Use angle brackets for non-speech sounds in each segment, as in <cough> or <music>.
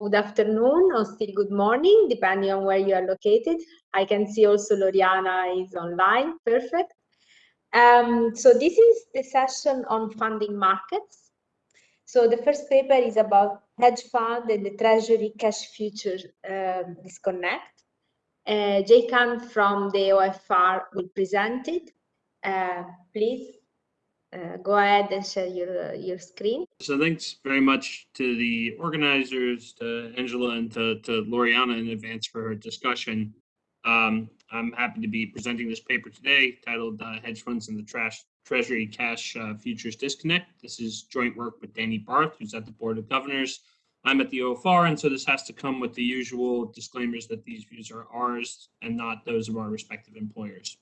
good afternoon or still good morning, depending on where you are located. I can see also Loriana is online, perfect. Um, so this is the session on funding markets. So the first paper is about hedge fund and the treasury cash futures uh, disconnect. Uh, Jay Kahn from the OFR will present it. Uh, please uh, go ahead and share your, your screen. So thanks very much to the organizers, to Angela and to, to Loriana in advance for her discussion. Um, I'm happy to be presenting this paper today titled uh, Hedge Funds and the Trash Treasury Cash uh, Futures Disconnect. This is joint work with Danny Barth, who's at the Board of Governors. I'm at the OFR, and so this has to come with the usual disclaimers that these views are ours and not those of our respective employers.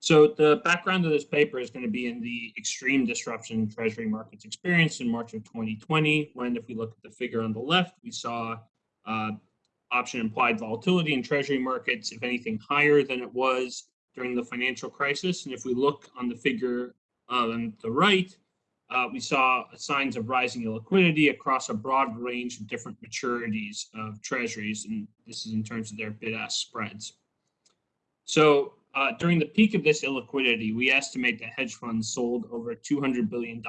So the background of this paper is going to be in the extreme disruption Treasury markets experienced in March of 2020, when if we look at the figure on the left, we saw uh, option implied volatility in Treasury markets, if anything, higher than it was during the financial crisis. And if we look on the figure on the right, uh, we saw signs of rising illiquidity across a broad range of different maturities of treasuries, and this is in terms of their bid-ask spreads. So uh, during the peak of this illiquidity, we estimate that hedge funds sold over $200 billion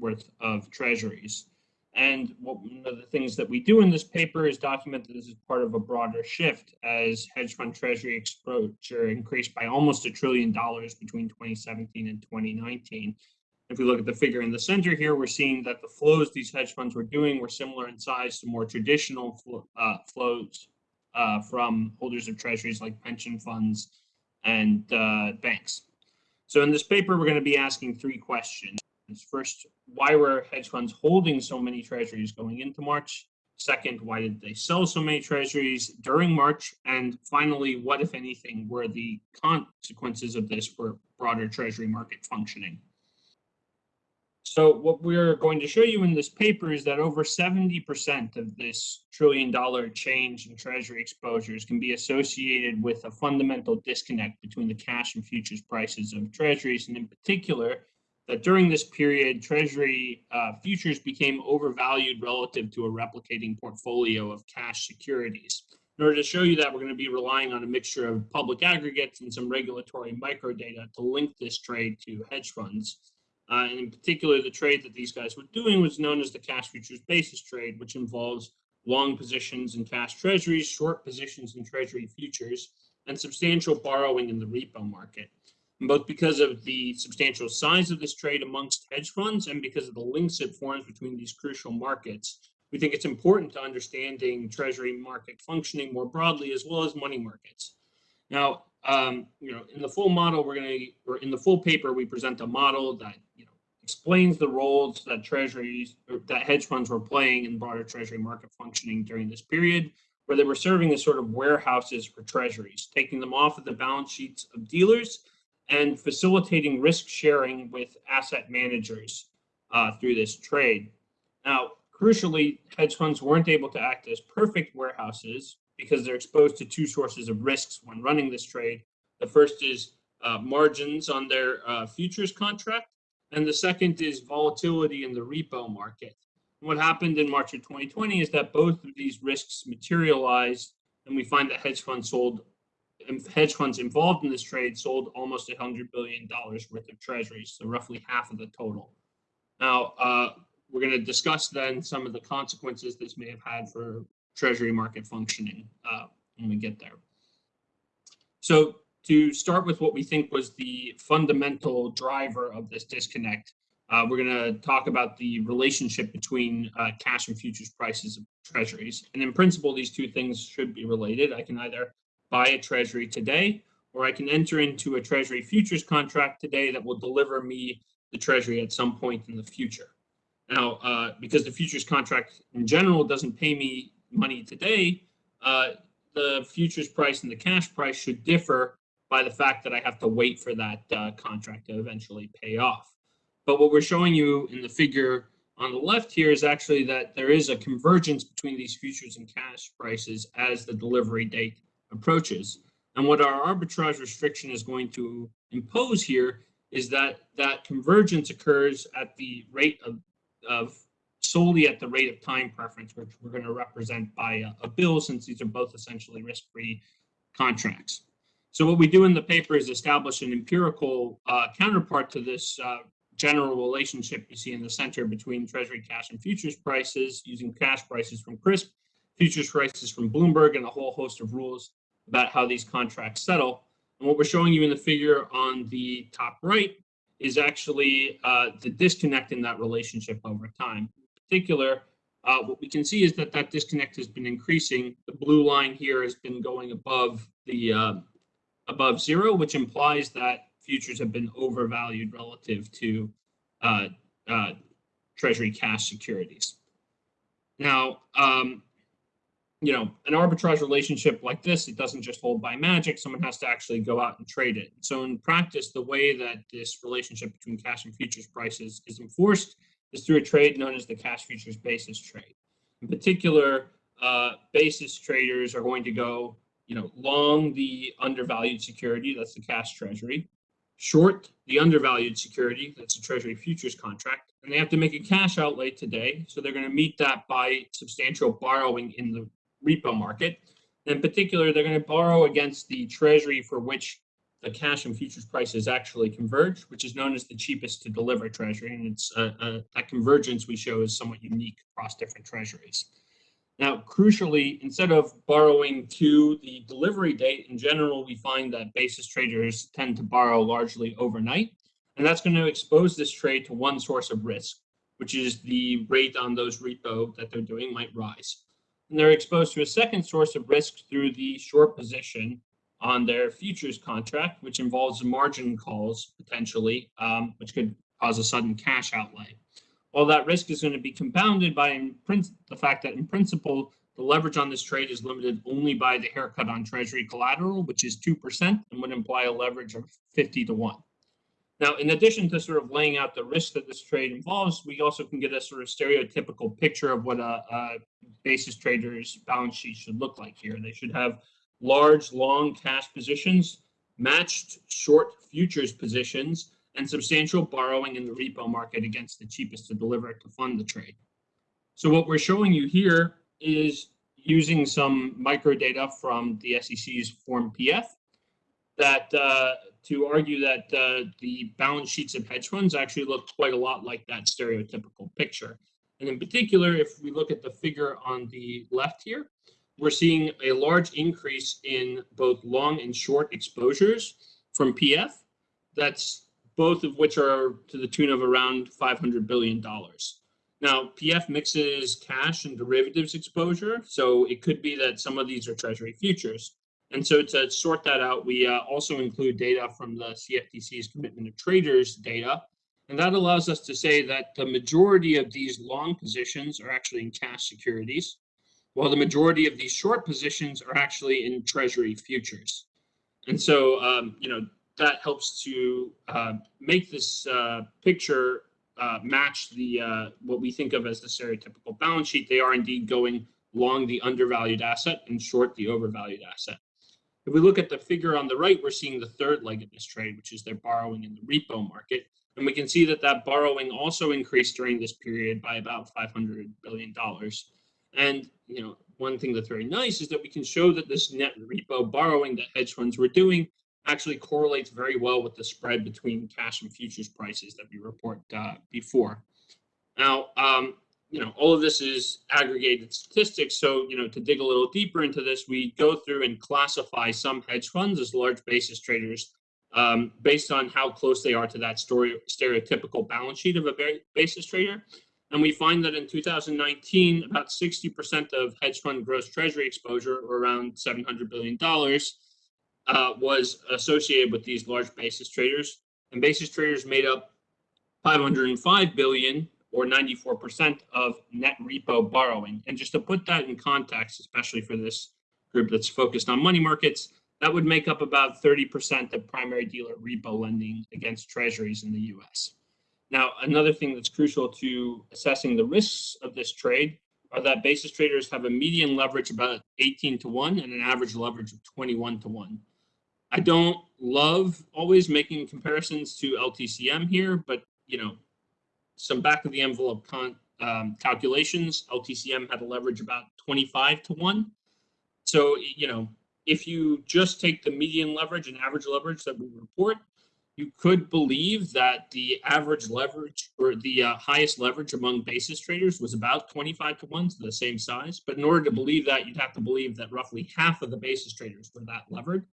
worth of treasuries. And one of the things that we do in this paper is document that this is part of a broader shift as hedge fund treasury exposure increased by almost a trillion dollars between 2017 and 2019. If we look at the figure in the center here, we're seeing that the flows these hedge funds were doing were similar in size to more traditional uh, flows uh, from holders of treasuries like pension funds and uh, banks. So in this paper, we're going to be asking three questions. First, why were hedge funds holding so many treasuries going into March? Second, why did they sell so many treasuries during March? And finally, what, if anything, were the consequences of this for broader treasury market functioning? So what we're going to show you in this paper is that over 70% of this trillion dollar change in treasury exposures can be associated with a fundamental disconnect between the cash and futures prices of treasuries. And in particular, that during this period, Treasury uh, futures became overvalued relative to a replicating portfolio of cash securities. In order to show you that, we're going to be relying on a mixture of public aggregates and some regulatory microdata to link this trade to hedge funds. Uh, and in particular, the trade that these guys were doing was known as the cash futures basis trade, which involves long positions in cash treasuries, short positions in treasury futures, and substantial borrowing in the repo market And both because of the substantial size of this trade amongst hedge funds and because of the links it forms between these crucial markets. We think it's important to understanding treasury market functioning more broadly, as well as money markets. Now, um, you know, in the full model, we're going to, or in the full paper, we present a model that, you know, explains the roles that treasuries, that hedge funds were playing in broader treasury market functioning during this period, where they were serving as sort of warehouses for treasuries, taking them off of the balance sheets of dealers and facilitating risk sharing with asset managers uh, through this trade. Now, crucially, hedge funds weren't able to act as perfect warehouses because they're exposed to two sources of risks when running this trade. The first is uh, margins on their uh, futures contract, and the second is volatility in the repo market. what happened in March of 2020 is that both of these risks materialized, and we find that hedge funds sold hedge funds involved in this trade sold almost $100 billion worth of treasuries, so roughly half of the total. Now, uh, we're going to discuss then some of the consequences this may have had for treasury market functioning uh, when we get there. So to start with what we think was the fundamental driver of this disconnect, uh, we're going to talk about the relationship between uh, cash and futures prices of treasuries. And in principle, these two things should be related. I can either buy a treasury today, or I can enter into a treasury futures contract today that will deliver me the treasury at some point in the future. Now, uh, because the futures contract in general doesn't pay me money today, uh, the futures price and the cash price should differ by the fact that I have to wait for that uh, contract to eventually pay off. But what we're showing you in the figure on the left here is actually that there is a convergence between these futures and cash prices as the delivery date approaches. And what our arbitrage restriction is going to impose here is that that convergence occurs at the rate of, of solely at the rate of time preference, which we're going to represent by a, a bill since these are both essentially risk-free contracts. So what we do in the paper is establish an empirical uh, counterpart to this uh, general relationship you see in the center between Treasury cash and futures prices using cash prices from CRSP, futures prices from Bloomberg, and a whole host of rules about how these contracts settle. And what we're showing you in the figure on the top right is actually uh, the disconnect in that relationship over time. Particular, uh, what we can see is that that disconnect has been increasing. The blue line here has been going above the uh, above zero, which implies that futures have been overvalued relative to uh, uh, Treasury cash securities. Now, um, you know, an arbitrage relationship like this, it doesn't just hold by magic. Someone has to actually go out and trade it. So in practice, the way that this relationship between cash and futures prices is enforced is through a trade known as the cash futures basis trade. In particular, uh, basis traders are going to go, you know, long the undervalued security, that's the cash treasury, short the undervalued security, that's a treasury futures contract, and they have to make a cash outlay today. So they're going to meet that by substantial borrowing in the repo market. In particular, they're going to borrow against the treasury for which the cash and futures prices actually converge, which is known as the cheapest to deliver treasury. And it's uh, uh, that convergence we show is somewhat unique across different treasuries. Now, crucially, instead of borrowing to the delivery date, in general, we find that basis traders tend to borrow largely overnight. And that's going to expose this trade to one source of risk, which is the rate on those repo that they're doing might rise and they're exposed to a second source of risk through the short position on their futures contract, which involves margin calls potentially, um, which could cause a sudden cash outlay. All that risk is going to be compounded by the fact that in principle, the leverage on this trade is limited only by the haircut on treasury collateral, which is 2% and would imply a leverage of 50 to 1. Now, in addition to sort of laying out the risk that this trade involves, we also can get a sort of stereotypical picture of what a, a basis trader's balance sheet should look like here. They should have large, long cash positions, matched short futures positions, and substantial borrowing in the repo market against the cheapest to deliver to fund the trade. So what we're showing you here is using some micro data from the SEC's Form PF that uh, to argue that uh, the balance sheets of hedge funds actually look quite a lot like that stereotypical picture. And in particular, if we look at the figure on the left here, we're seeing a large increase in both long and short exposures from PF. That's both of which are to the tune of around $500 billion. Now, PF mixes cash and derivatives exposure, so it could be that some of these are treasury futures. And so to sort that out, we uh, also include data from the CFTC's commitment of traders data. And that allows us to say that the majority of these long positions are actually in cash securities, while the majority of these short positions are actually in treasury futures. And so, um, you know, that helps to uh, make this uh, picture uh, match the uh, what we think of as the stereotypical balance sheet. They are indeed going long the undervalued asset and short the overvalued asset. If we look at the figure on the right, we're seeing the third leg of this trade, which is their borrowing in the repo market. And we can see that that borrowing also increased during this period by about $500 billion. And, you know, one thing that's very nice is that we can show that this net repo borrowing that hedge funds were doing actually correlates very well with the spread between cash and futures prices that we report uh, before. Now, um, you know, all of this is aggregated statistics. So, you know, to dig a little deeper into this, we go through and classify some hedge funds as large basis traders um, based on how close they are to that story, stereotypical balance sheet of a basis trader. And we find that in 2019, about 60% of hedge fund gross treasury exposure, or around $700 billion, uh, was associated with these large basis traders. And basis traders made up 505 billion or 94% of net repo borrowing. And just to put that in context, especially for this group that's focused on money markets, that would make up about 30% of primary dealer repo lending against treasuries in the US. Now, another thing that's crucial to assessing the risks of this trade are that basis traders have a median leverage about 18 to 1 and an average leverage of 21 to 1. I don't love always making comparisons to LTCM here, but you know, some back of the envelope um, calculations, LTCM had a leverage about 25 to 1. So, you know, if you just take the median leverage and average leverage that we report, you could believe that the average leverage or the uh, highest leverage among basis traders was about 25 to 1, so the same size. But in order to believe that, you'd have to believe that roughly half of the basis traders were that levered.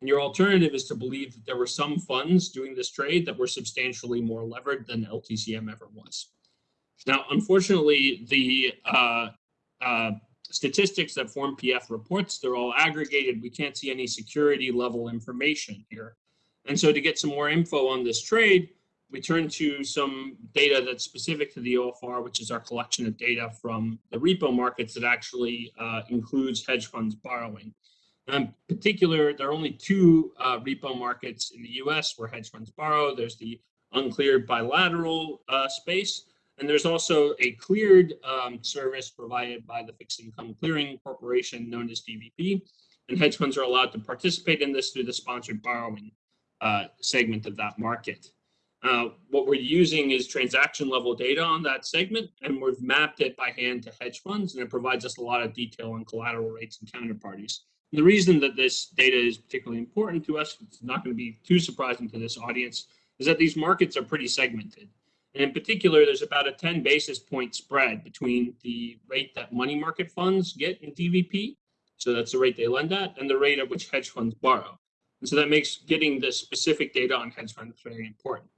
And your alternative is to believe that there were some funds doing this trade that were substantially more levered than LTCM ever was. Now, unfortunately, the uh, uh, statistics that form PF reports, they're all aggregated. We can't see any security level information here. And so to get some more info on this trade, we turn to some data that's specific to the OFR, which is our collection of data from the repo markets that actually uh, includes hedge funds borrowing. In particular, there are only two uh, repo markets in the US where hedge funds borrow. There's the uncleared bilateral uh, space, and there's also a cleared um, service provided by the Fixed Income Clearing Corporation known as DVP. And hedge funds are allowed to participate in this through the sponsored borrowing uh, segment of that market. Uh, what we're using is transaction level data on that segment, and we've mapped it by hand to hedge funds, and it provides us a lot of detail on collateral rates and counterparties. And the reason that this data is particularly important to us, it's not going to be too surprising to this audience, is that these markets are pretty segmented. And in particular, there's about a 10 basis point spread between the rate that money market funds get in DVP, so that's the rate they lend at, and the rate at which hedge funds borrow. And so that makes getting the specific data on hedge funds very important.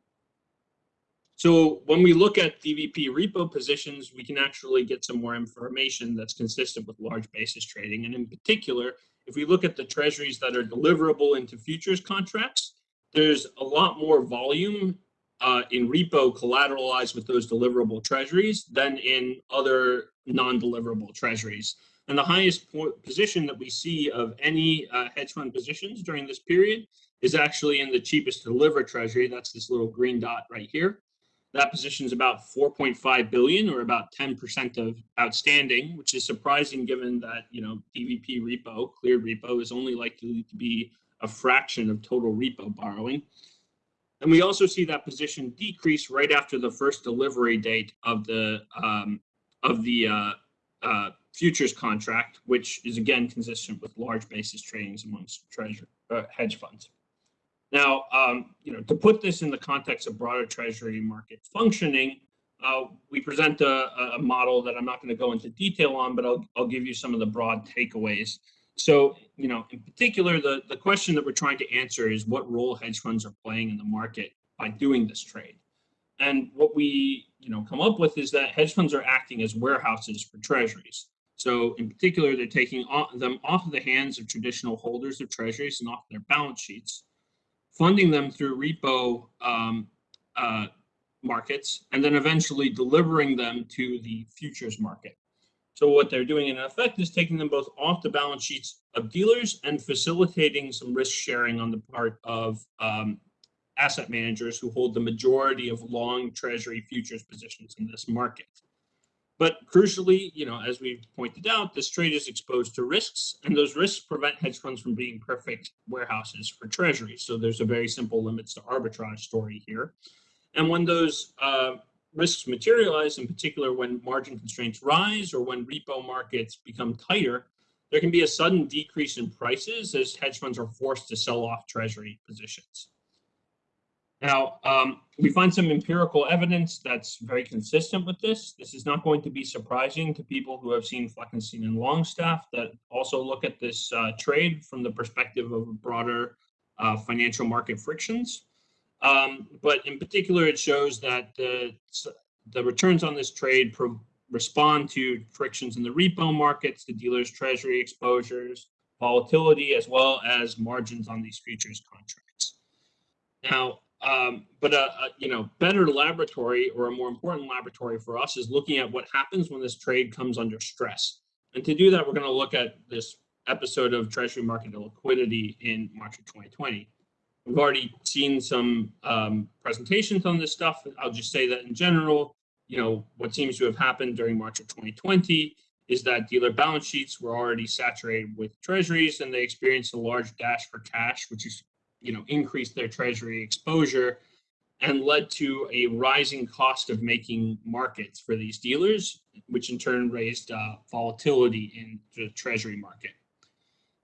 So when we look at DVP repo positions, we can actually get some more information that's consistent with large basis trading. And in particular, if we look at the treasuries that are deliverable into futures contracts, there's a lot more volume uh, in repo collateralized with those deliverable treasuries than in other non-deliverable treasuries. And the highest position that we see of any uh, hedge fund positions during this period is actually in the cheapest to deliver treasury. That's this little green dot right here. That position is about 4.5 billion or about 10% of outstanding, which is surprising given that, you know, DVP repo, cleared repo is only likely to be a fraction of total repo borrowing. And we also see that position decrease right after the first delivery date of the um, of the uh, uh, futures contract, which is again consistent with large basis tradings amongst treasury uh, hedge funds. Now, um, you know, to put this in the context of broader treasury market functioning, uh, we present a, a, model that I'm not going to go into detail on, but I'll, I'll give you some of the broad takeaways. So, you know, in particular, the, the question that we're trying to answer is what role hedge funds are playing in the market by doing this trade. And what we, you know, come up with is that hedge funds are acting as warehouses for treasuries. So in particular, they're taking them off of the hands of traditional holders of treasuries and off their balance sheets, funding them through repo um, uh, markets, and then eventually delivering them to the futures market. So what they're doing in effect is taking them both off the balance sheets of dealers and facilitating some risk sharing on the part of um, asset managers who hold the majority of long treasury futures positions in this market. But crucially, you know, as we've pointed out, this trade is exposed to risks, and those risks prevent hedge funds from being perfect warehouses for treasuries. So there's a very simple limits to arbitrage story here. And when those uh, risks materialize, in particular when margin constraints rise or when repo markets become tighter, there can be a sudden decrease in prices as hedge funds are forced to sell off treasury positions. Now, um, we find some empirical evidence that's very consistent with this. This is not going to be surprising to people who have seen Fleckenstein and Longstaff that also look at this uh, trade from the perspective of broader uh, financial market frictions. Um, but in particular, it shows that the, the returns on this trade respond to frictions in the repo markets, the dealer's treasury exposures, volatility, as well as margins on these futures contracts. Now, um, but a, a, you know better laboratory or a more important laboratory for us is looking at what happens when this trade comes under stress. And to do that, we're going to look at this episode of Treasury market liquidity in March of 2020. We've already seen some um, presentations on this stuff. I'll just say that in general, you know, what seems to have happened during March of 2020 is that dealer balance sheets were already saturated with treasuries and they experienced a large dash for cash, which is, you know, increased their treasury exposure. and led to a rising cost of making markets for these dealers, which in turn raised uh, volatility in the treasury market.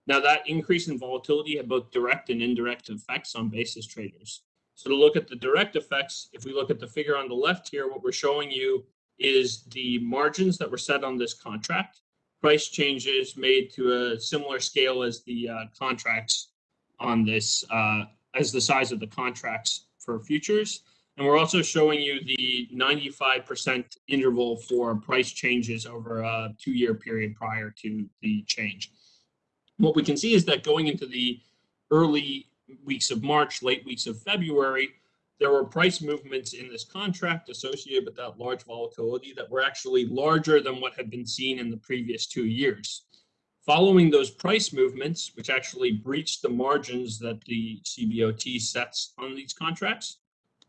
Now that increase in volatility had both direct and indirect effects on basis traders. So to look at the direct effects, if we look at the figure on the left here, what we're showing you is the margins that were set on this contract, price changes made to a similar scale as the uh, contracts on this, uh, as the size of the contracts for futures. And we're also showing you the 95% interval for price changes over a two-year period prior to the change. What we can see is that going into the early weeks of March, late weeks of February, there were price movements in this contract associated with that large volatility that were actually larger than what had been seen in the previous two years. Following those price movements, which actually breached the margins that the CBOT sets on these contracts,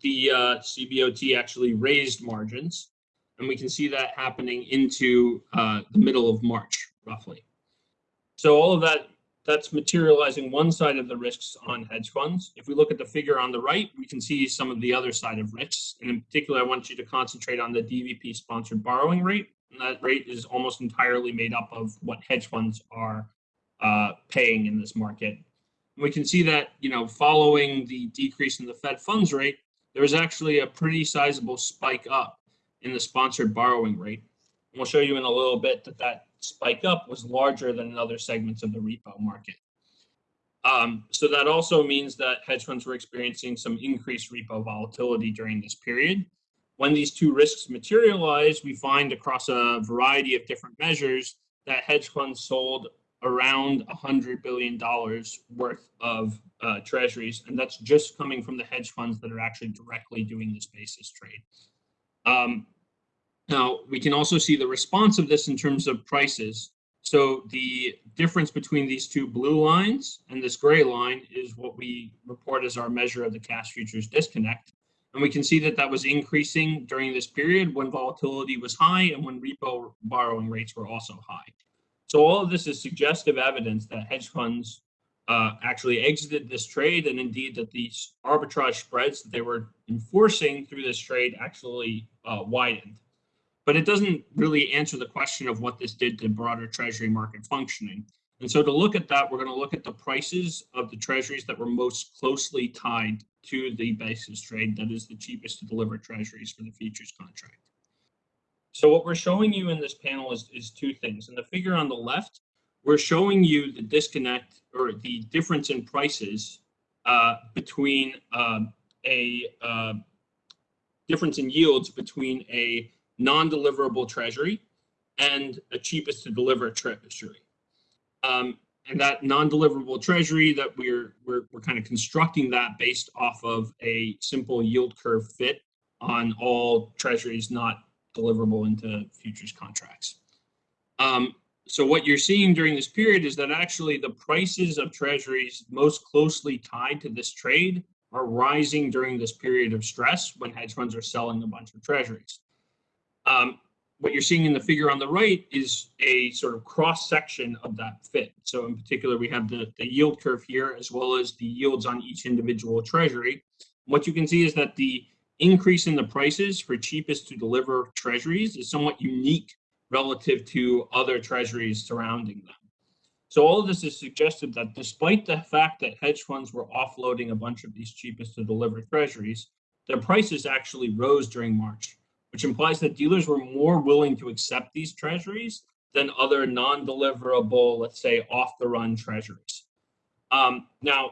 the uh, CBOT actually raised margins, and we can see that happening into uh, the middle of March, roughly. So all of that that's materializing one side of the risks on hedge funds. If we look at the figure on the right, we can see some of the other side of risks. And in particular, I want you to concentrate on the DVP sponsored borrowing rate. That rate is almost entirely made up of what hedge funds are uh, paying in this market. And we can see that, you know, following the decrease in the Fed funds rate, there was actually a pretty sizable spike up in the sponsored borrowing rate. And we'll show you in a little bit that that spike up was larger than in other segments of the repo market. Um, so that also means that hedge funds were experiencing some increased repo volatility during this period. When these two risks materialize, we find across a variety of different measures that hedge funds sold around $100 billion worth of uh, treasuries, and that's just coming from the hedge funds that are actually directly doing this basis trade. Um, now, we can also see the response of this in terms of prices. So the difference between these two blue lines and this gray line is what we report as our measure of the cash futures disconnect. And we can see that that was increasing during this period when volatility was high and when repo borrowing rates were also high. So all of this is suggestive evidence that hedge funds uh, actually exited this trade and indeed that these arbitrage spreads that they were enforcing through this trade actually uh, widened but it doesn't really answer the question of what this did to broader treasury market functioning. And so to look at that, we're going to look at the prices of the treasuries that were most closely tied to the basis trade, that is the cheapest to deliver treasuries for the futures contract. So what we're showing you in this panel is, is two things. In the figure on the left, we're showing you the disconnect or the difference in prices uh, between uh, a uh, difference in yields between a non-deliverable treasury and a cheapest to deliver treasury. Um, and that non-deliverable treasury that we're, we're, we're kind of constructing that based off of a simple yield curve fit on all treasuries not deliverable into futures contracts. Um, so what you're seeing during this period is that actually the prices of treasuries most closely tied to this trade are rising during this period of stress when hedge funds are selling a bunch of treasuries. Um, what you're seeing in the figure on the right is a sort of cross section of that fit. So in particular, we have the, the yield curve here, as well as the yields on each individual treasury. What you can see is that the increase in the prices for cheapest to deliver treasuries is somewhat unique relative to other treasuries surrounding them. So all of this is suggested that despite the fact that hedge funds were offloading a bunch of these cheapest to deliver treasuries, their prices actually rose during March which implies that dealers were more willing to accept these treasuries than other non-deliverable, let's say, off-the-run treasuries. Um, now,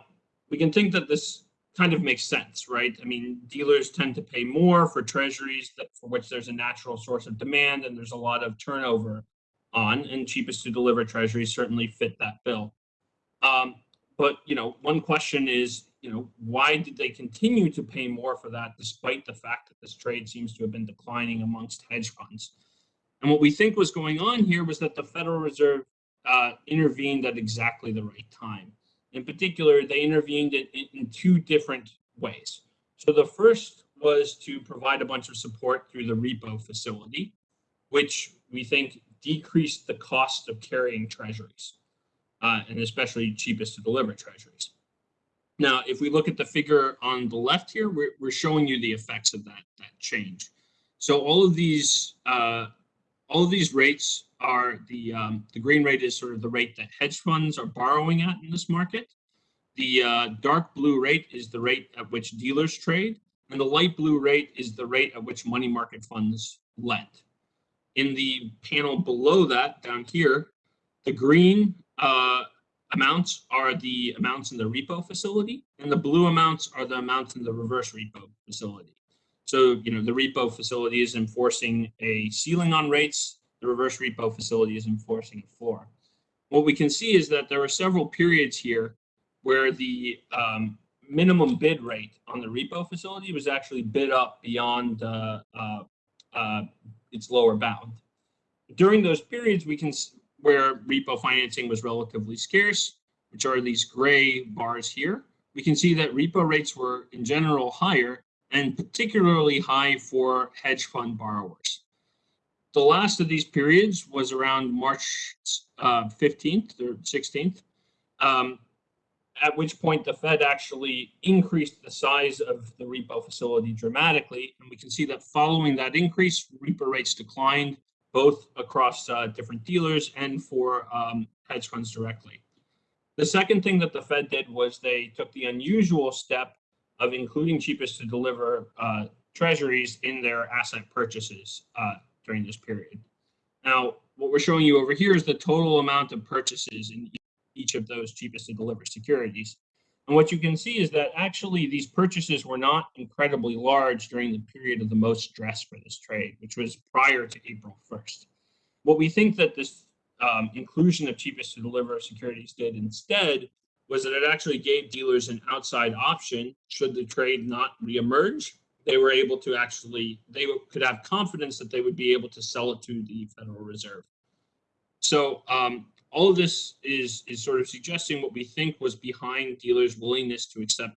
we can think that this kind of makes sense, right? I mean, dealers tend to pay more for treasuries that, for which there's a natural source of demand and there's a lot of turnover on, and cheapest to deliver treasuries certainly fit that bill. Um, but you know, one question is, you know, why did they continue to pay more for that despite the fact that this trade seems to have been declining amongst hedge funds? And what we think was going on here was that the Federal Reserve uh, intervened at exactly the right time. In particular, they intervened in, in two different ways. So the first was to provide a bunch of support through the repo facility, which we think decreased the cost of carrying treasuries, uh, and especially cheapest to deliver treasuries. Now, if we look at the figure on the left here, we're, we're showing you the effects of that, that change. So all of these uh, all of these rates are the um, the green rate is sort of the rate that hedge funds are borrowing at in this market. The uh, dark blue rate is the rate at which dealers trade, and the light blue rate is the rate at which money market funds lend. In the panel below that, down here, the green uh, amounts are the amounts in the repo facility, and the blue amounts are the amounts in the reverse repo facility. So, you know, the repo facility is enforcing a ceiling on rates. The reverse repo facility is enforcing a floor. What we can see is that there are several periods here where the um, minimum bid rate on the repo facility was actually bid up beyond uh, uh, uh, its lower bound. During those periods, we can where repo financing was relatively scarce, which are these gray bars here. We can see that repo rates were in general higher and particularly high for hedge fund borrowers. The last of these periods was around March uh, 15th or 16th, um, at which point the Fed actually increased the size of the repo facility dramatically. And we can see that following that increase, repo rates declined both across uh, different dealers and for um, hedge funds directly. The second thing that the Fed did was they took the unusual step of including cheapest to deliver uh, treasuries in their asset purchases uh, during this period. Now, what we're showing you over here is the total amount of purchases in each of those cheapest to deliver securities. And what you can see is that actually these purchases were not incredibly large during the period of the most stress for this trade, which was prior to April 1st. What we think that this um, inclusion of cheapest to deliver securities did instead was that it actually gave dealers an outside option should the trade not reemerge. They were able to actually, they could have confidence that they would be able to sell it to the Federal Reserve. So um, all of this is, is sort of suggesting what we think was behind dealers' willingness to accept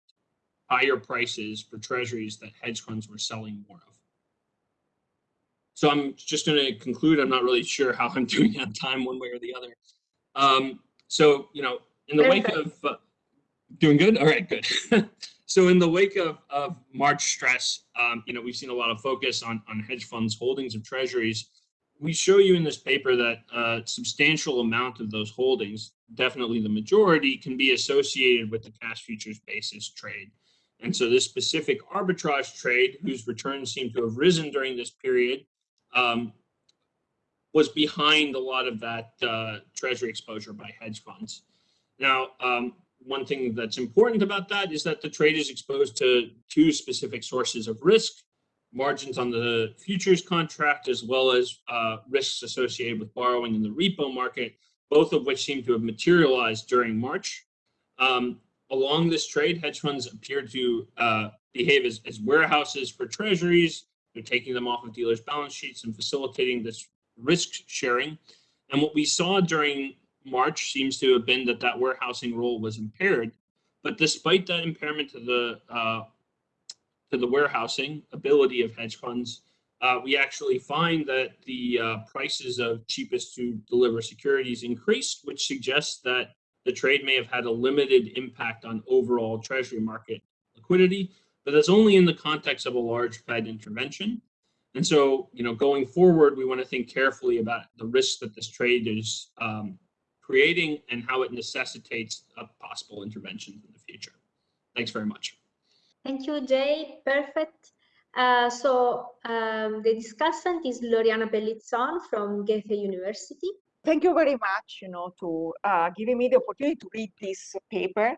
higher prices for treasuries that hedge funds were selling more of. So I'm just going to conclude. I'm not really sure how I'm <laughs> doing on time one way or the other. Um, so, you know, in the wake of uh, doing good all right good <laughs> so in the wake of, of march stress um, you know we've seen a lot of focus on on hedge funds holdings of treasuries we show you in this paper that a substantial amount of those holdings definitely the majority can be associated with the cash futures basis trade. And so this specific arbitrage trade whose returns seem to have risen during this period um, was behind a lot of that uh, treasury exposure by hedge funds. Now, um, one thing that's important about that is that the trade is exposed to two specific sources of risk, margins on the futures contract, as well as uh, risks associated with borrowing in the repo market, both of which seem to have materialized during March. Um, along this trade, hedge funds appear to uh, behave as, as warehouses for treasuries. They're taking them off of dealers' balance sheets and facilitating this risk sharing. And what we saw during March seems to have been that that warehousing role was impaired. But despite that impairment to the uh, to the warehousing ability of hedge funds, uh, we actually find that the uh, prices of cheapest to deliver securities increased, which suggests that the trade may have had a limited impact on overall treasury market liquidity, but that's only in the context of a large Fed intervention. And so, you know, going forward, we want to think carefully about the risks that this trade is um, creating and how it necessitates a possible interventions in the future. Thanks very much. Thank you, Jay. Perfect. Uh, so um, the discussant is Loriana Pelizzon from Goethe University. Thank you very much, you know, to uh, giving me the opportunity to read this paper.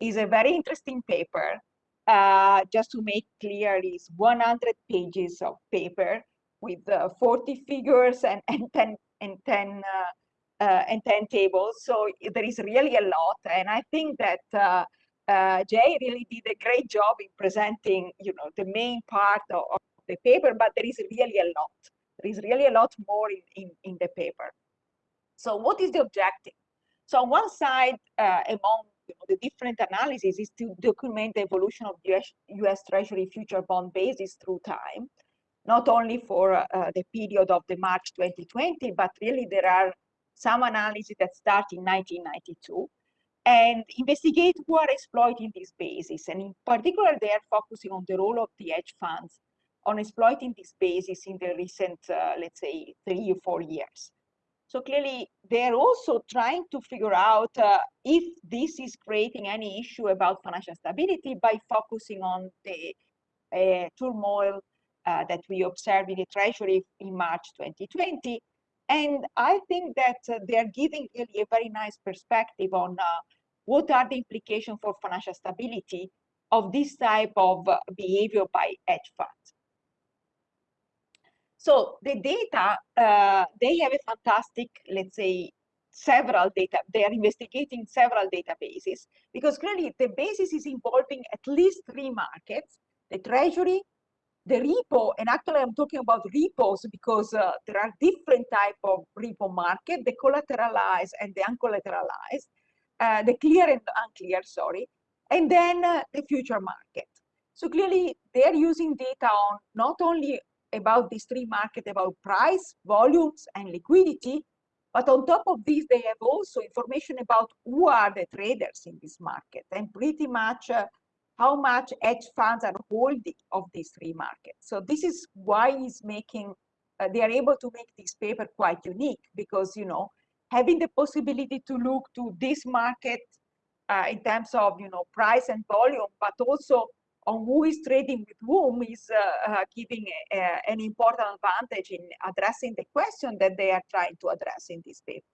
is a very interesting paper. Uh, just to make clear, it's 100 pages of paper with uh, 40 figures and, and 10, and 10 uh, uh, and 10 tables. So there is really a lot. And I think that uh, uh, Jay really did a great job in presenting, you know, the main part of, of, the paper, but there is really a lot. There is really a lot more in, in, in the paper. So what is the objective? So on one side, uh, among you know, the different analyses is to document the evolution of US, US Treasury future bond basis through time, not only for uh, the period of the March 2020, but really there are some analysis that start in 1992. And investigate who are exploiting these bases. And in particular, they are focusing on the role of the hedge funds on exploiting this basis in the recent, uh, let's say, three or four years. So clearly, they're also trying to figure out uh, if this is creating any issue about financial stability by focusing on the uh, turmoil uh, that we observed in the Treasury in March 2020. And I think that uh, they're giving really a very nice perspective on uh, what are the implications for financial stability of this type of uh, behavior by hedge funds. So the data, uh, they have a fantastic, let's say, several data, they are investigating several databases because clearly the basis is involving at least three markets, the treasury, the repo, and actually I'm talking about repos because uh, there are different type of repo market, the collateralized and the uncollateralized, uh, the clear and unclear, sorry, and then uh, the future market. So clearly they're using data on not only about these three markets about price, volumes, and liquidity. But on top of this, they have also information about who are the traders in this market and pretty much uh, how much hedge funds are holding of these three markets. So this is why it's making, uh, they are able to make this paper quite unique because, you know, having the possibility to look to this market uh, in terms of, you know, price and volume, but also on who is trading with whom is uh, uh, giving a, a, an important advantage in addressing the question that they are trying to address in this paper.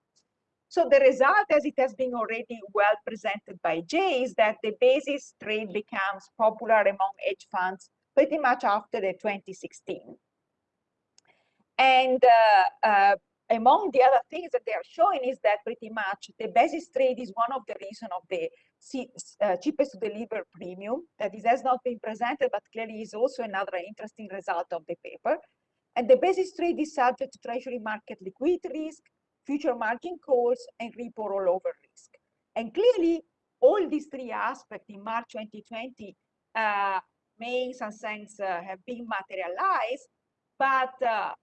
So the result, as it has been already well presented by Jay, is that the basis trade becomes popular among hedge funds pretty much after the 2016. And uh, uh, among the other things that they are showing is that pretty much the basis trade is one of the reasons of the uh, cheapest to deliver premium that is, has not been presented, but clearly is also another interesting result of the paper. And the basis trade is subject to treasury market liquidity risk, future margin calls, and repo rollover risk. And clearly, all these three aspects in March 2020 uh, may in some sense uh, have been materialized, but uh,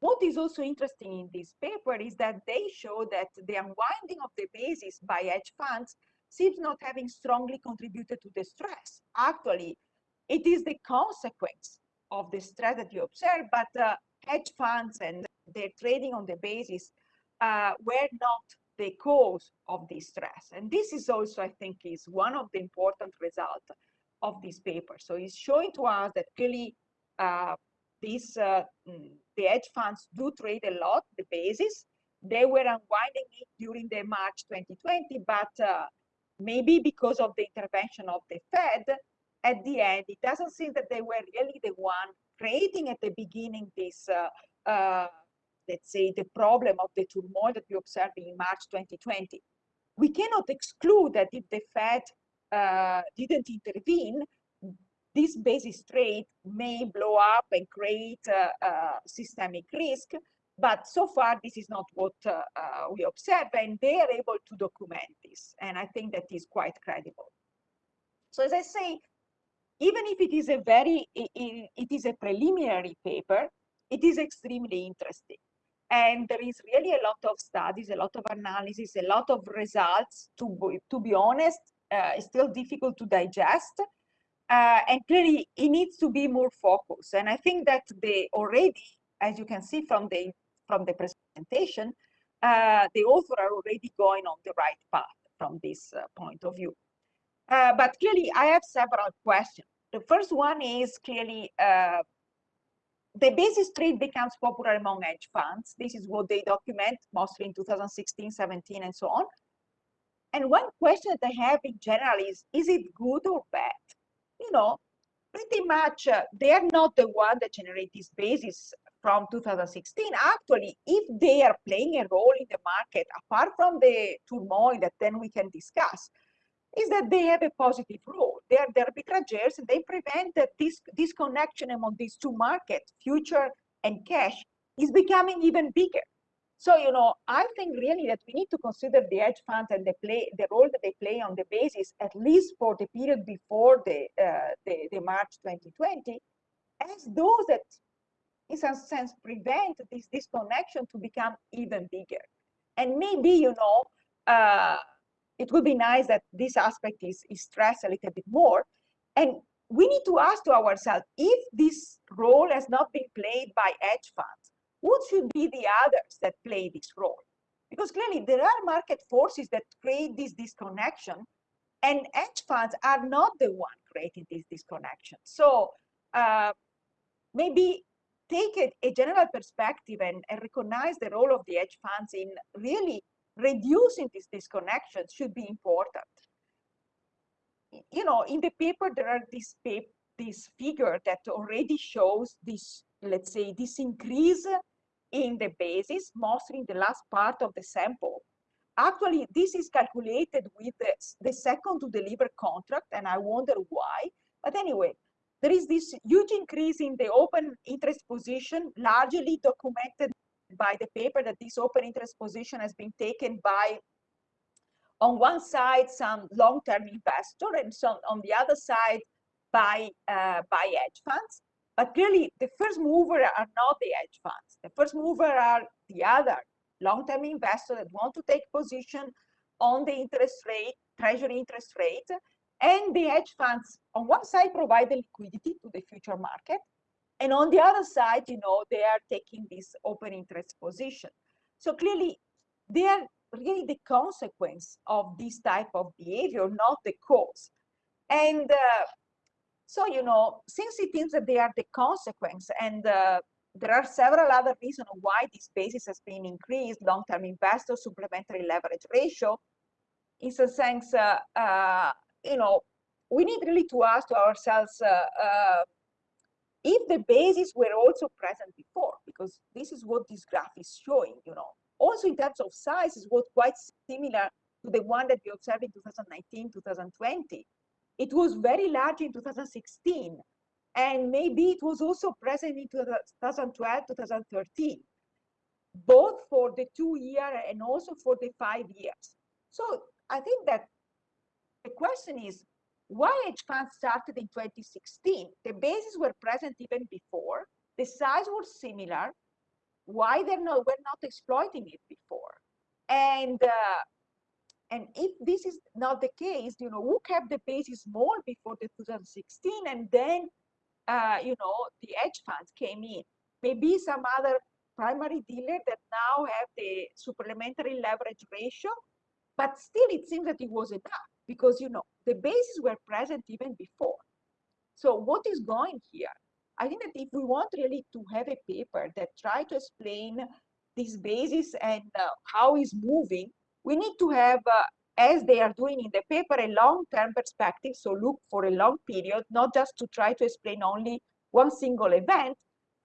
what is also interesting in this paper is that they show that the unwinding of the basis by hedge funds seems not having strongly contributed to the stress. Actually, it is the consequence of the stress that you observe, but uh, hedge funds and their trading on the basis uh, were not the cause of this stress. And this is also, I think, is one of the important results of this paper. So it's showing to us that clearly uh, these uh, mm, the hedge funds do trade a lot the basis. They were unwinding it during the March 2020, but uh, maybe because of the intervention of the Fed, at the end, it doesn't seem that they were really the one creating at the beginning this, uh, uh, let's say, the problem of the turmoil that we observed in March 2020. We cannot exclude that if the Fed uh, didn't intervene, this basis trade may blow up and create systemic risk, but so far this is not what uh, uh, we observe and they are able to document this and i think that is quite credible so as i say even if it is a very it, it is a preliminary paper it is extremely interesting and there is really a lot of studies a lot of analysis a lot of results to to be honest uh, it's still difficult to digest uh, and clearly it needs to be more focused. And I think that they already, as you can see from the from the presentation, uh, the author are already going on the right path from this uh, point of view. Uh, but clearly, I have several questions. The first one is clearly uh, the basis trade becomes popular among hedge funds. This is what they document mostly in 2016, 17, and so on. And one question that I have in general is, is it good or bad? you know, pretty much uh, they're not the one that generate this basis from 2016. Actually, if they are playing a role in the market, apart from the turmoil that then we can discuss, is that they have a positive role. They are the arbitrageurs and they prevent that this disconnection among these two markets, future and cash, is becoming even bigger. So, you know, I think really that we need to consider the hedge funds and the play, the role that they play on the basis, at least for the period before the, uh, the, the, March 2020, as those that, in some sense, prevent this disconnection to become even bigger. And maybe, you know, uh, it would be nice that this aspect is, is stressed a little bit more. And we need to ask to ourselves, if this role has not been played by hedge funds, what should be the others that play this role? Because clearly there are market forces that create this disconnection and hedge funds are not the one creating this disconnection. So uh, maybe take a, a general perspective and, and, recognize the role of the hedge funds in really reducing this disconnection should be important. You know, in the paper, there are this, this figure that already shows this, let's say, this increase in the basis, mostly in the last part of the sample. Actually, this is calculated with the, the second to deliver contract, and I wonder why. But anyway, there is this huge increase in the open interest position, largely documented by the paper that this open interest position has been taken by, on one side, some long-term investor, and some on the other side, by, uh, by hedge funds. But clearly, the first mover are not the hedge funds. The first mover are the other long-term investors that want to take position on the interest rate, treasury interest rate, and the hedge funds on one side provide the liquidity to the future market, and on the other side, you know, they are taking this open interest position. So clearly, they are really the consequence of this type of behavior, not the cause. And uh, so, you know, since it seems that they are the consequence and uh, there are several other reasons why this basis has been increased, long-term investor supplementary leverage ratio, in a sense, uh, uh, you know, we need really to ask to ourselves uh, uh, if the bases were also present before, because this is what this graph is showing, you know. Also in terms of size is what quite similar to the one that we observed in 2019, 2020. It was very large in 2016, and maybe it was also present in 2012, 2013, both for the two year and also for the five years. So I think that the question is, why hedge funds started in 2016? The bases were present even before, the size was similar, why they're not, were not exploiting it before? And uh, and if this is not the case, you know, who kept the bases small before the 2016 and then, uh, you know, the hedge funds came in. Maybe some other primary dealer that now have the supplementary leverage ratio, but still it seems that it was enough because, you know, the bases were present even before. So what is going here? I think that if we want really to have a paper that try to explain this basis and uh, how is moving, we need to have, uh, as they are doing in the paper, a long-term perspective. So look for a long period, not just to try to explain only one single event,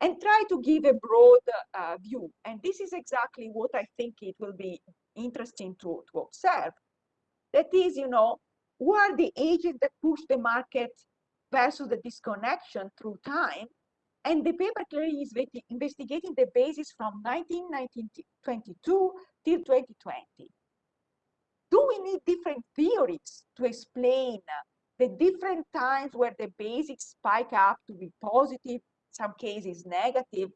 and try to give a broad uh, view. And this is exactly what I think it will be interesting to, to observe. That is, you know, who are the agents that push the market versus the disconnection through time? And the paper clearly is investigating the basis from 1922 till 2020 do we need different theories to explain the different times where the basics spike up to be positive, some cases negative?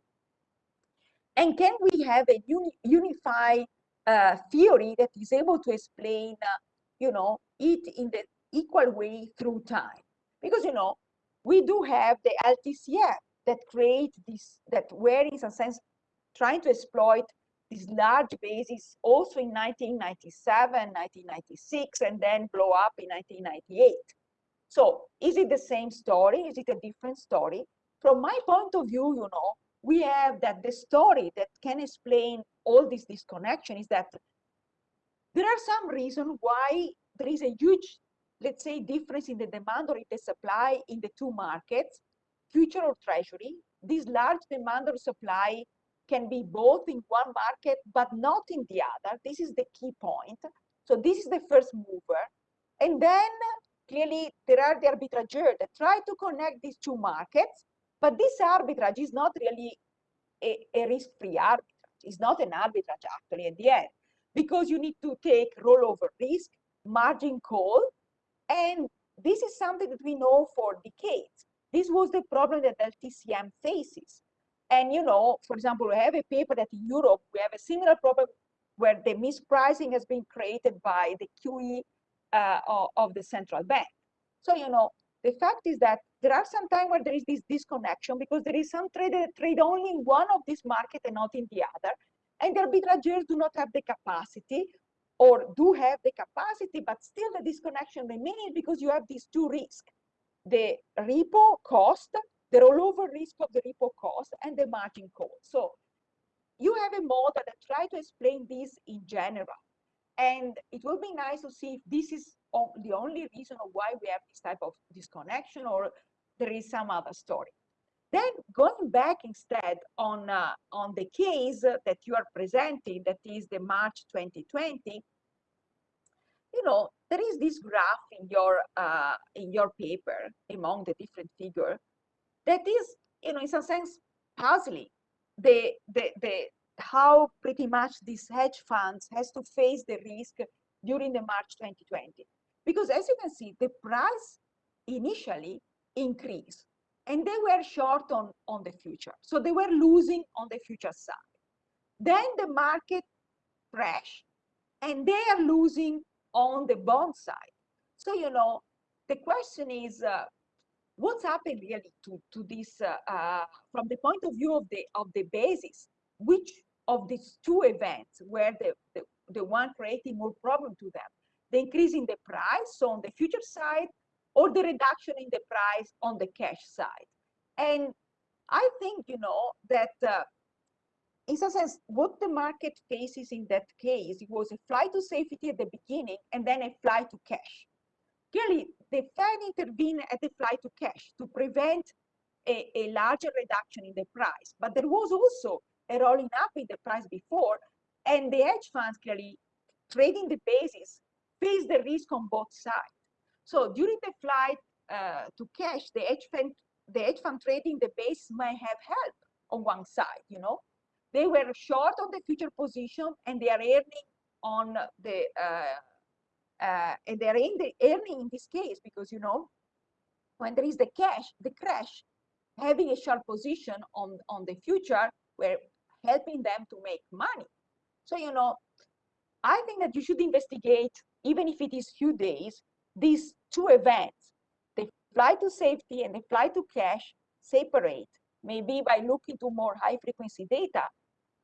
And can we have a uni unified uh, theory that is able to explain, uh, you know, it in the equal way through time? Because, you know, we do have the LTCM that create this, that where in some sense trying to exploit this large basis also in 1997, 1996, and then blow up in 1998. So is it the same story? Is it a different story? From my point of view, you know, we have that the story that can explain all this disconnection is that there are some reasons why there is a huge, let's say, difference in the demand or in the supply in the two markets, future or treasury. This large demand or supply can be both in one market, but not in the other. This is the key point. So this is the first mover. And then clearly there are the arbitrageurs that try to connect these two markets, but this arbitrage is not really a, a risk-free arbitrage. It's not an arbitrage actually at the end, because you need to take rollover risk, margin call, and this is something that we know for decades. This was the problem that LTCM faces. And, you know, for example, we have a paper that in Europe, we have a similar problem where the mispricing has been created by the QE uh, of the central bank. So, you know, the fact is that there are some time where there is this disconnection because there is some trader that trade only in one of these markets and not in the other. And the arbitrageurs do not have the capacity or do have the capacity, but still the disconnection remains because you have these two risks, the repo cost, the rollover risk of the repo cost and the margin call. So you have a model that try to explain this in general. And it will be nice to see if this is the only reason why we have this type of disconnection or there is some other story. Then going back instead on, uh, on the case that you are presenting, that is the March 2020, you know, there is this graph in your, uh, in your paper among the different figures that is, you know, in some sense puzzling. The, the, the, how pretty much these hedge funds has to face the risk during the March 2020. Because as you can see, the price initially increased and they were short on, on the future. So they were losing on the future side. Then the market crashed and they are losing on the bond side. So, you know, the question is, uh, what's happened really to, to this, uh, uh, from the point of view of the, of the basis, which of these two events were the, the, the one creating more problem to them? The increase in the price, so on the future side, or the reduction in the price on the cash side. And I think, you know, that uh, in some sense, what the market faces in that case, it was a flight to safety at the beginning and then a flight to cash. Clearly, the Fed intervened at the flight to cash to prevent a, a larger reduction in the price. But there was also a rolling up in the price before, and the hedge funds clearly trading the basis face the risk on both sides. So during the flight uh, to cash, the hedge fund, the hedge fund trading the base may have helped on one side, you know. They were short on the future position and they are earning on the, uh, uh, and they're in the earning in this case because, you know, when there is the cash, the crash, having a short position on, on the future, we're helping them to make money. So, you know, I think that you should investigate, even if it is few days, these two events, the flight to safety and the flight to cash, separate, maybe by looking to more high frequency data,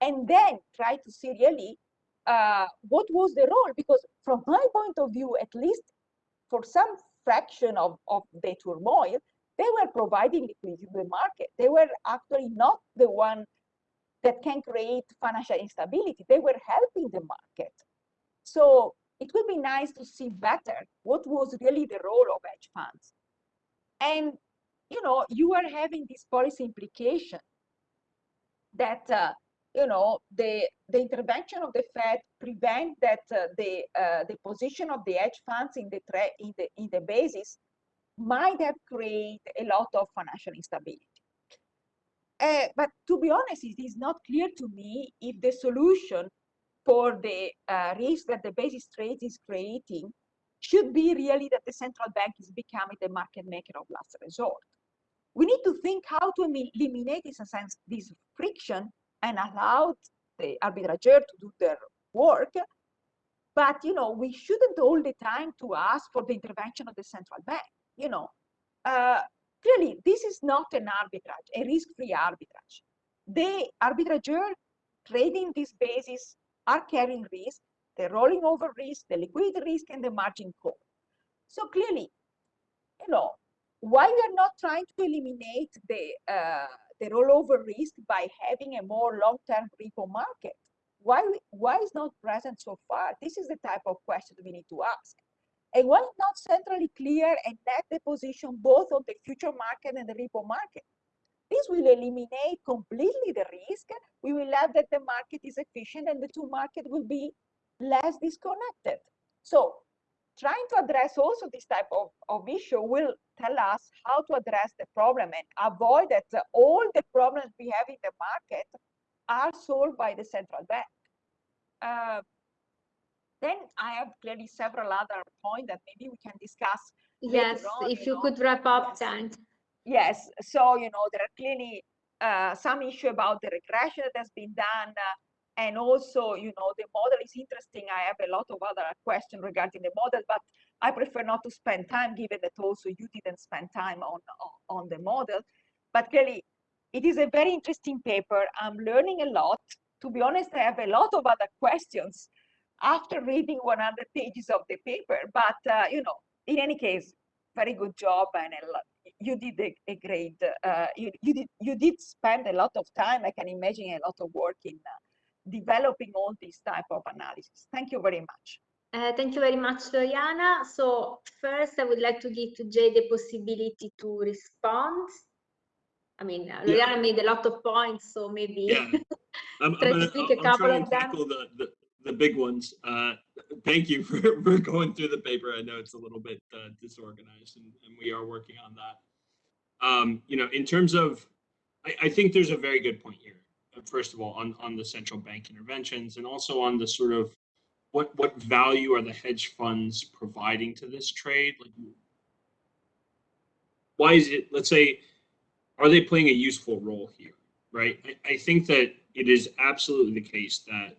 and then try to see really uh, what was the role, because from my point of view, at least for some fraction of, of the turmoil, they were providing liquidity to the market. They were actually not the one that can create financial instability. They were helping the market. So it would be nice to see better what was really the role of hedge funds. And, you know, you are having this policy implication that, uh, you know, the, the intervention of the Fed prevent that uh, the, uh, the position of the hedge funds in the, in, the, in the basis might have created a lot of financial instability. Uh, but to be honest, it is not clear to me if the solution for the uh, risk that the basis trade is creating should be really that the central bank is becoming the market maker of last resort. We need to think how to eliminate, in a sense, this friction and allow the arbitrageur to do their work. But, you know, we shouldn't all the time to ask for the intervention of the central bank. You know, uh, clearly, this is not an arbitrage, a risk-free arbitrage. The arbitrageur trading this basis are carrying risk, the rolling over risk, the liquidity risk, and the margin call. So clearly, you know, why we are not trying to eliminate the, uh, the rollover risk by having a more long-term repo market? Why, why is not present so far? This is the type of question we need to ask. And why is not centrally clear and net the position both on the future market and the repo market? This will eliminate completely the risk. We will have that the market is efficient and the two market will be less disconnected. So trying to address also this type of, of issue will tell us how to address the problem and avoid that all the problems we have in the market are solved by the central bank. Uh, then I have clearly several other points that maybe we can discuss. Yes, on, if you, know. could wrap up, yes. Yes, so, you know, there are clearly uh, some issue about the regression that has been done. And also, you know, the model is interesting. I have a lot of other questions regarding the model, but I prefer not to spend time given that also you didn't spend time on, on, the model. But clearly, it is a very interesting paper. I'm learning a lot. To be honest, I have a lot of other questions after reading 100 pages of the paper. But, uh, you know, in any case, very good job and you did a, a great, uh, you, you, did, you did spend a lot of time, I can imagine a lot of work in uh, developing all these type of analysis. Thank you very much. Uh, thank you very much, Loriana. So first, I would like to give to Jay the possibility to respond. I mean, uh, Loriana yeah. made a lot of points, so maybe yeah. <laughs> I'm, try I'm to pick a couple of them. The, the, the, big ones. Uh, thank you for, <laughs> for going through the paper. I know it's a little bit uh, disorganized, and, and, we are working on that. Um, you know, in terms of, I, I think there's a very good point here first of all, on, on the central bank interventions and also on the sort of what what value are the hedge funds providing to this trade? Like, why is it? Let's say, are they playing a useful role here? Right. I, I think that it is absolutely the case that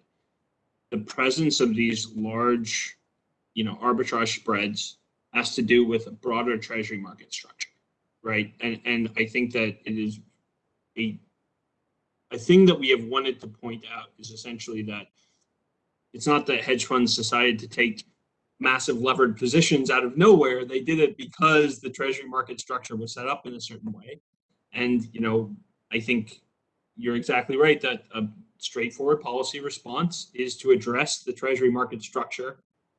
the presence of these large, you know, arbitrage spreads has to do with a broader treasury market structure, right? And and I think that it is a a thing that we have wanted to point out is essentially that it's not that hedge funds decided to take massive levered positions out of nowhere. They did it because the treasury market structure was set up in a certain way. And, you know, I think you're exactly right that a straightforward policy response is to address the treasury market structure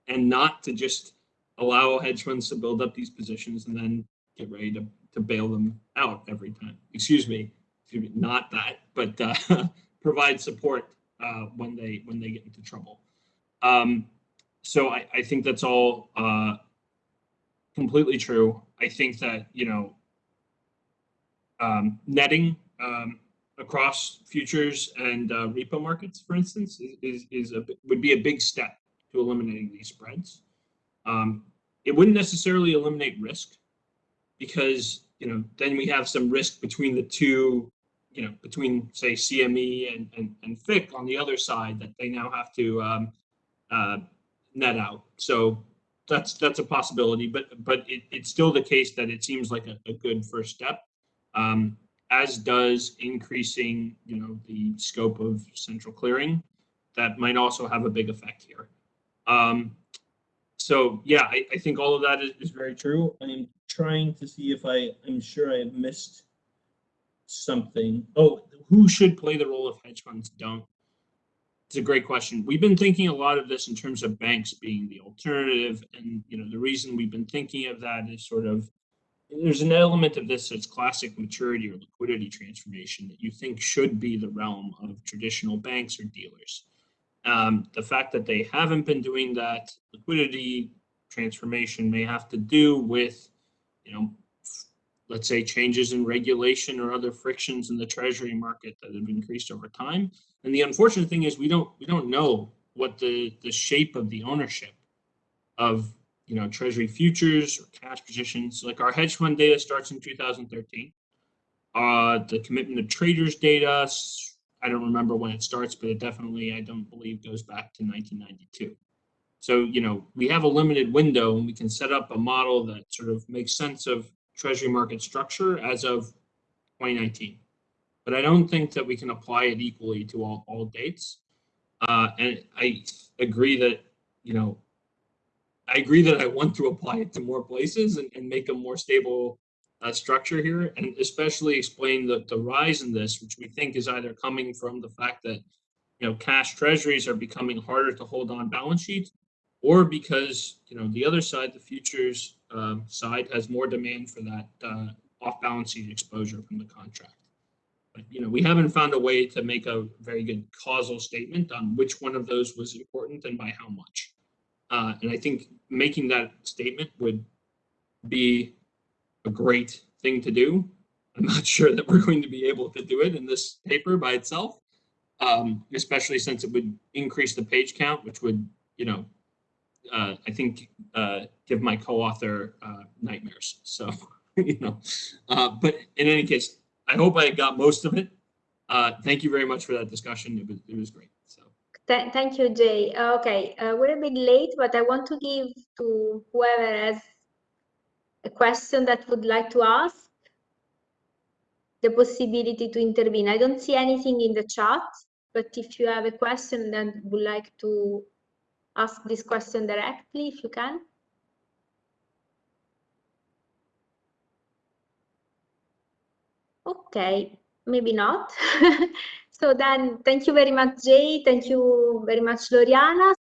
and not to just allow hedge funds to build up these positions and then get ready to, to bail them out every time. Excuse me, not that, but uh, <laughs> provide support uh, when they when they get into trouble. Um, so I, I think that's all uh, completely true. I think that you know um, netting um, across futures and uh, repo markets, for instance, is, is, a would be a big step to eliminating these spreads. Um, it wouldn't necessarily eliminate risk because you know then we have some risk between the two you know, between say CME and, and, and FICC on the other side that they now have to um, uh, net out. So that's that's a possibility, but but it, it's still the case that it seems like a, a good first step, um, as does increasing you know the scope of central clearing. That might also have a big effect here. Um, so yeah, I, I think all of that is, is very true. I'm trying to see if I I'm sure I have missed something. Oh, who should play the role if hedge funds don't? It's a great question. We've been thinking a lot of this in terms of banks being the alternative. And, you know, the reason we've been thinking of that is sort of there's an element of this that's classic maturity or liquidity transformation that you think should be the realm of traditional banks or dealers. Um, the fact that they haven't been doing that liquidity transformation may have to do with, you know, let's say changes in regulation or other frictions in the treasury market that have increased over time. And the unfortunate thing is we don't we don't know what the the shape of the ownership of you know treasury futures or cash positions like our hedge fund data starts in 2013 uh the commitment of traders data i don't remember when it starts but it definitely i don't believe goes back to 1992 so you know we have a limited window and we can set up a model that sort of makes sense of treasury market structure as of 2019. But I don't think that we can apply it equally to all, all dates. Uh, and I agree that, you know, I agree that I want to apply it to more places and, and make a more stable uh, structure here, and especially explain the, the rise in this, which we think is either coming from the fact that, you know, cash treasuries are becoming harder to hold on balance sheets, or because, you know, the other side, the futures um, side has more demand for that uh, off-balance sheet exposure from the contract. But you know, we haven't found a way to make a very good causal statement on which one of those was important and by how much. Uh, and I think making that statement would be a great thing to do. I'm not <laughs> sure that we're going to be able to do it in this paper by itself, um, especially since it would increase the page count, which would, you know, uh, I think, uh, give my co-author uh, nightmares. So, <laughs> you know, uh, but in any case, I hope I got most of it. Uh, thank you very much for that discussion. It was, it was great. Th thank you, Jay. Uh, okay, uh, we're a bit late, but I want to give to whoever has a question that would like to ask the possibility to intervene. I don't see anything in the chat, but if you have a question and would like to ask this question directly, if you can. Okay, maybe not. <laughs> so then thank you very much, Jay. Thank you very much, Loriana.